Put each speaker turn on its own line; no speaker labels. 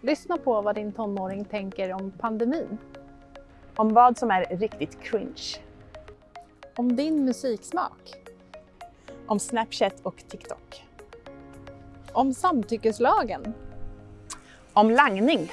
Lyssna på vad din tonåring tänker om pandemin.
Om vad som är riktigt cringe.
Om din musiksmak.
Om Snapchat och TikTok.
Om samtyckeslagen.
Om langning.